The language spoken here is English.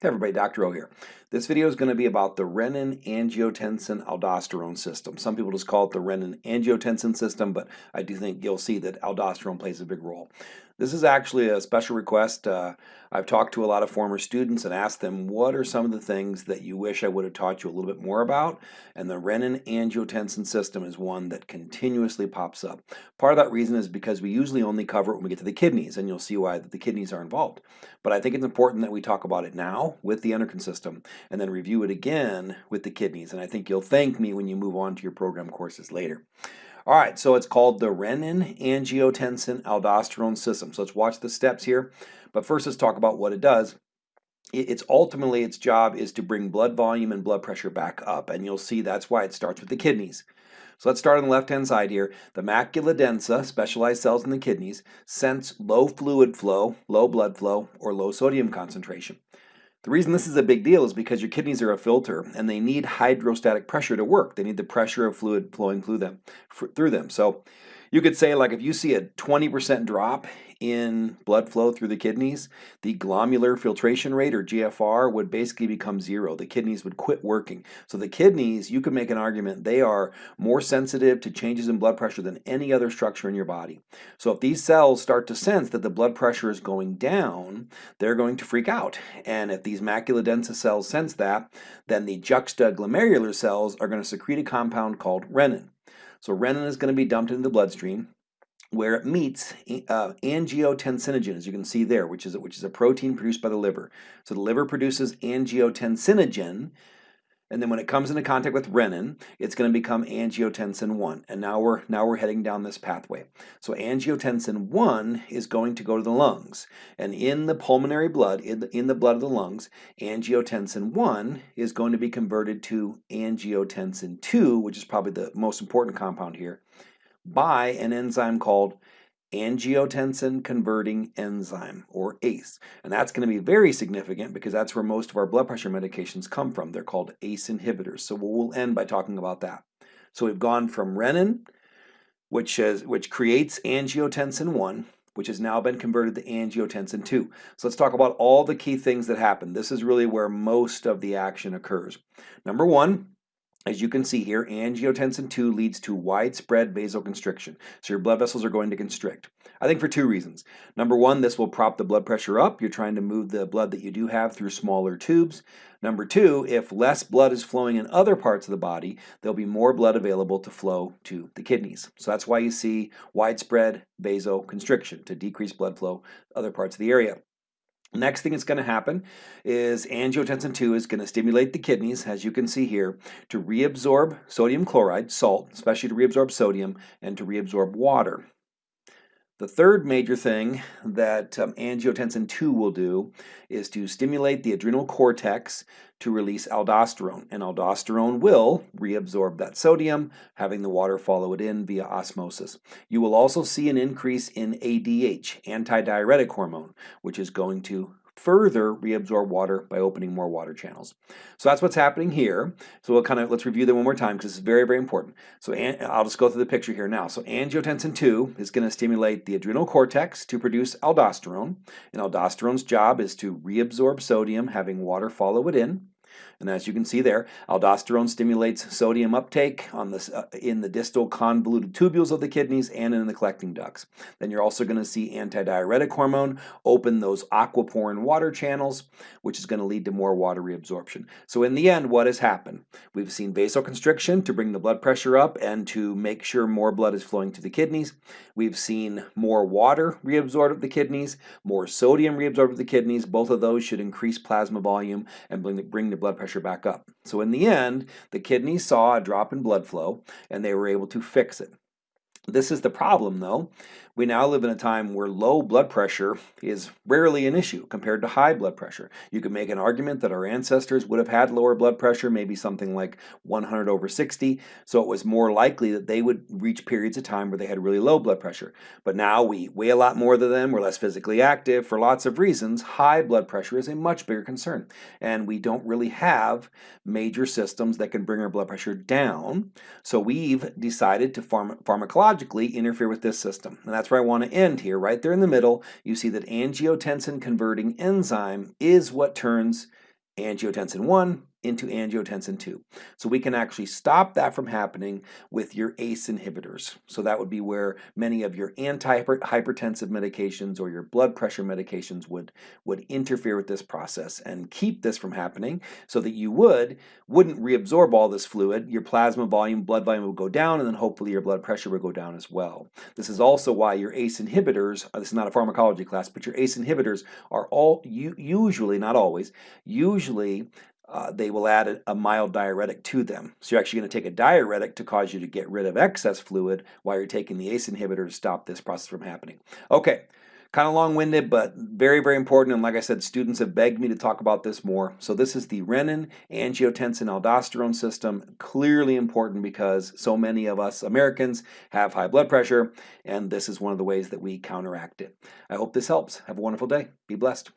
Hey everybody, Dr. O here. This video is going to be about the renin-angiotensin-aldosterone system. Some people just call it the renin-angiotensin system, but I do think you'll see that aldosterone plays a big role. This is actually a special request. Uh, I've talked to a lot of former students and asked them what are some of the things that you wish I would have taught you a little bit more about, and the renin-angiotensin system is one that continuously pops up. Part of that reason is because we usually only cover it when we get to the kidneys, and you'll see why the kidneys are involved. But I think it's important that we talk about it now with the endocrine system, and then review it again with the kidneys. And I think you'll thank me when you move on to your program courses later. All right, so it's called the renin-angiotensin-aldosterone system. So let's watch the steps here. But first, let's talk about what it does. It's ultimately its job is to bring blood volume and blood pressure back up. And you'll see that's why it starts with the kidneys. So let's start on the left-hand side here. The macula densa, specialized cells in the kidneys, sense low fluid flow, low blood flow, or low sodium concentration. The reason this is a big deal is because your kidneys are a filter and they need hydrostatic pressure to work. They need the pressure of fluid flowing through them. Through them. So you could say like if you see a 20% drop in blood flow through the kidneys, the glomerular filtration rate or GFR would basically become zero. The kidneys would quit working. So the kidneys, you could make an argument, they are more sensitive to changes in blood pressure than any other structure in your body. So if these cells start to sense that the blood pressure is going down, they're going to freak out. And if these macula densa cells sense that, then the juxtaglomerular cells are going to secrete a compound called renin. So renin is going to be dumped into the bloodstream where it meets uh, angiotensinogen, as you can see there, which is, which is a protein produced by the liver. So the liver produces angiotensinogen, and then when it comes into contact with renin, it's going to become angiotensin 1. And now we're, now we're heading down this pathway. So angiotensin 1 is going to go to the lungs. And in the pulmonary blood, in the, in the blood of the lungs, angiotensin 1 is going to be converted to angiotensin 2, which is probably the most important compound here, by an enzyme called angiotensin converting enzyme or ACE. And that's going to be very significant because that's where most of our blood pressure medications come from. They're called ACE inhibitors. So we'll end by talking about that. So we've gone from renin, which, which creates angiotensin 1, which has now been converted to angiotensin 2. So let's talk about all the key things that happen. This is really where most of the action occurs. Number one, as you can see here, angiotensin 2 leads to widespread vasoconstriction. So your blood vessels are going to constrict. I think for two reasons. Number one, this will prop the blood pressure up. You're trying to move the blood that you do have through smaller tubes. Number two, if less blood is flowing in other parts of the body, there'll be more blood available to flow to the kidneys. So that's why you see widespread vasoconstriction to decrease blood flow to other parts of the area. Next thing that's going to happen is angiotensin 2 is going to stimulate the kidneys, as you can see here, to reabsorb sodium chloride, salt, especially to reabsorb sodium, and to reabsorb water. The third major thing that um, angiotensin 2 will do is to stimulate the adrenal cortex to release aldosterone, and aldosterone will reabsorb that sodium, having the water follow it in via osmosis. You will also see an increase in ADH, antidiuretic hormone, which is going to further reabsorb water by opening more water channels. So that's what's happening here. So we'll kind of, let's review them one more time because it's very, very important. So I'll just go through the picture here now. So angiotensin 2 is going to stimulate the adrenal cortex to produce aldosterone. And aldosterone's job is to reabsorb sodium, having water follow it in. And as you can see there, aldosterone stimulates sodium uptake on this, uh, in the distal convoluted tubules of the kidneys and in the collecting ducts. Then you're also going to see antidiuretic hormone open those aquaporin water channels, which is going to lead to more water reabsorption. So in the end, what has happened? We've seen vasoconstriction to bring the blood pressure up and to make sure more blood is flowing to the kidneys. We've seen more water reabsorbed of the kidneys, more sodium reabsorbed of the kidneys. Both of those should increase plasma volume and bring the, bring the blood pressure back up. So in the end, the kidneys saw a drop in blood flow and they were able to fix it. This is the problem though. We now live in a time where low blood pressure is rarely an issue compared to high blood pressure. You could make an argument that our ancestors would have had lower blood pressure, maybe something like 100 over 60, so it was more likely that they would reach periods of time where they had really low blood pressure. But now we weigh a lot more than them, we're less physically active, for lots of reasons, high blood pressure is a much bigger concern. And we don't really have major systems that can bring our blood pressure down, so we've decided to pharm pharmacologically interfere with this system. And that's where I want to end here. Right there in the middle, you see that angiotensin converting enzyme is what turns angiotensin 1 into angiotensin 2. So we can actually stop that from happening with your ACE inhibitors. So that would be where many of your antihypertensive medications or your blood pressure medications would, would interfere with this process and keep this from happening so that you would, wouldn't reabsorb all this fluid, your plasma volume, blood volume would go down, and then hopefully your blood pressure would go down as well. This is also why your ACE inhibitors, uh, this is not a pharmacology class, but your ACE inhibitors are all, usually, not always, usually uh, they will add a, a, mild diuretic to them. So you're actually going to take a diuretic to cause you to get rid of excess fluid while you're taking the ACE inhibitor to stop this process from happening. Okay, kind of long-winded, but very, very important. And like I said, students have begged me to talk about this more. So this is the renin, angiotensin, aldosterone system. Clearly important because so many of us Americans have high blood pressure, and this is one of the ways that we counteract it. I hope this helps. Have a wonderful day. Be blessed.